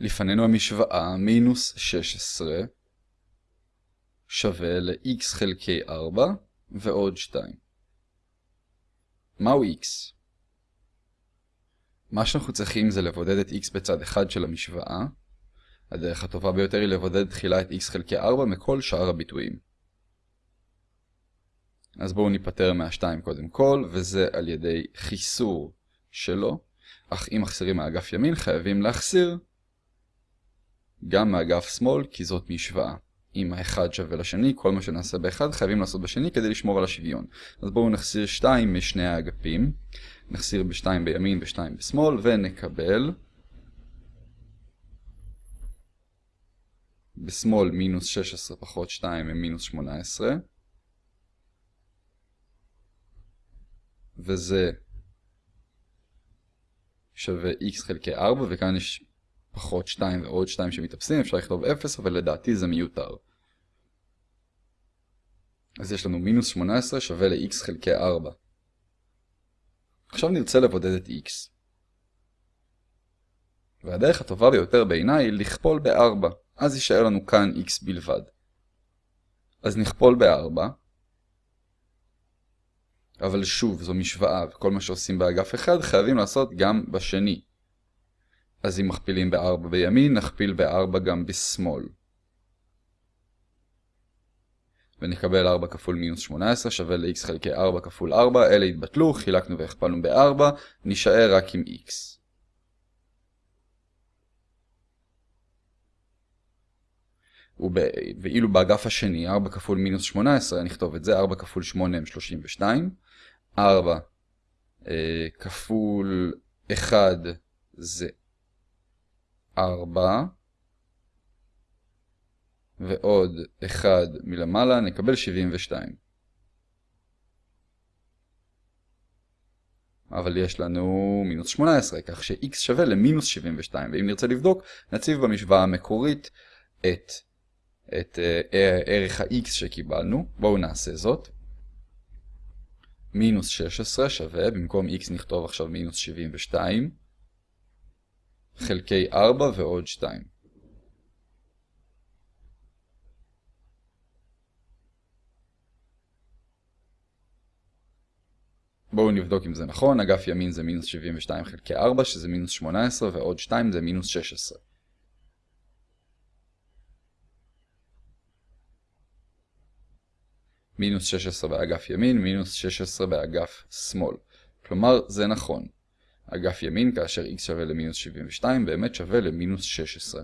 לפנינו המשוואה מינוס 16 שווה ל-x חלקי 4 ועוד 2. מהו x? מה שאנחנו צריכים זה לבודד את x בצד אחד של המשוואה. הדרך הטובה ביותר היא לבודד תחילה את x חלקי 4 מכל שאר הביטויים. אז בואו ניפטר מה-2 קודם כל, וזה על ידי חיסור שלו. אך אם מחסירים מאגף ימין, חייבים להחסיר גם מאגף שמאל, כי זאת משוואה. אם האחד שווה לשני, כל מה שנעשה באחד חייבים לעשות בשני כדי לשמור על השוויון. אז בואו נחסיר 2 משני האגפים. נחסיר ב-2 בימין ו-2 בשמאל, ונקבל בשמאל מינוס 16 פחות 2 הם מינוס 18. וזה שווה x חלקי 4, וכאן יש פחות 2 ועוד 2 שמתאפסים, אפשר לכתוב 0, אבל לדעתי זה מיותר. אז יש לנו מינוס 18 שווה ל-x חלקי 4. עכשיו נרצה לבודד את x. והדרך הטובה ביותר בעיניי היא לכפול ב-4, אז יישאר לנו כאן x בלבד. אז נכפול ב-4, אבל שוב, זו משוואה, וכל מה שעושים באגף אחד חייבים לעשות גם בשני. אז אם מכפילים ב-4 בימין, נכפיל ב-4 גם בשמאל. ונקבל 4 כפול מינוס 18 שווה ל-x חלקי 4 כפול 4, אלה התבטלו, חילקנו והכפלנו ב-4, נשאר רק עם x. ואילו באגף השני, 4 כפול מינוס 18, נכתוב את זה, 4 כפול 8 הם 32, 4 אה, כפול 1 זה 4, ועוד 1 מלמעלה, נקבל 72. אבל יש לנו מינוס 18, כך ש-x שווה למינוס 72, ואם נרצה לבדוק, נציב במשוואה המקורית את, את uh, ערך ה-x שקיבלנו. בואו נעשה זאת. מינוס 16 שווה, במקום x נכתוב עכשיו מינוס 72, חלקי 4 ועוד 2. בואו נבדוק אם זה נכון, אגף ימין זה מינוס 72 חלקי 4, שזה מינוס 18, ועוד 2 זה מינוס 16. מינוס 16 באגף ימין, מינוס 16 באגף שמאל. כלומר, זה נכון. אגף ימין, כאשר x שווה למינוס 72, באמת שווה למינוס 16.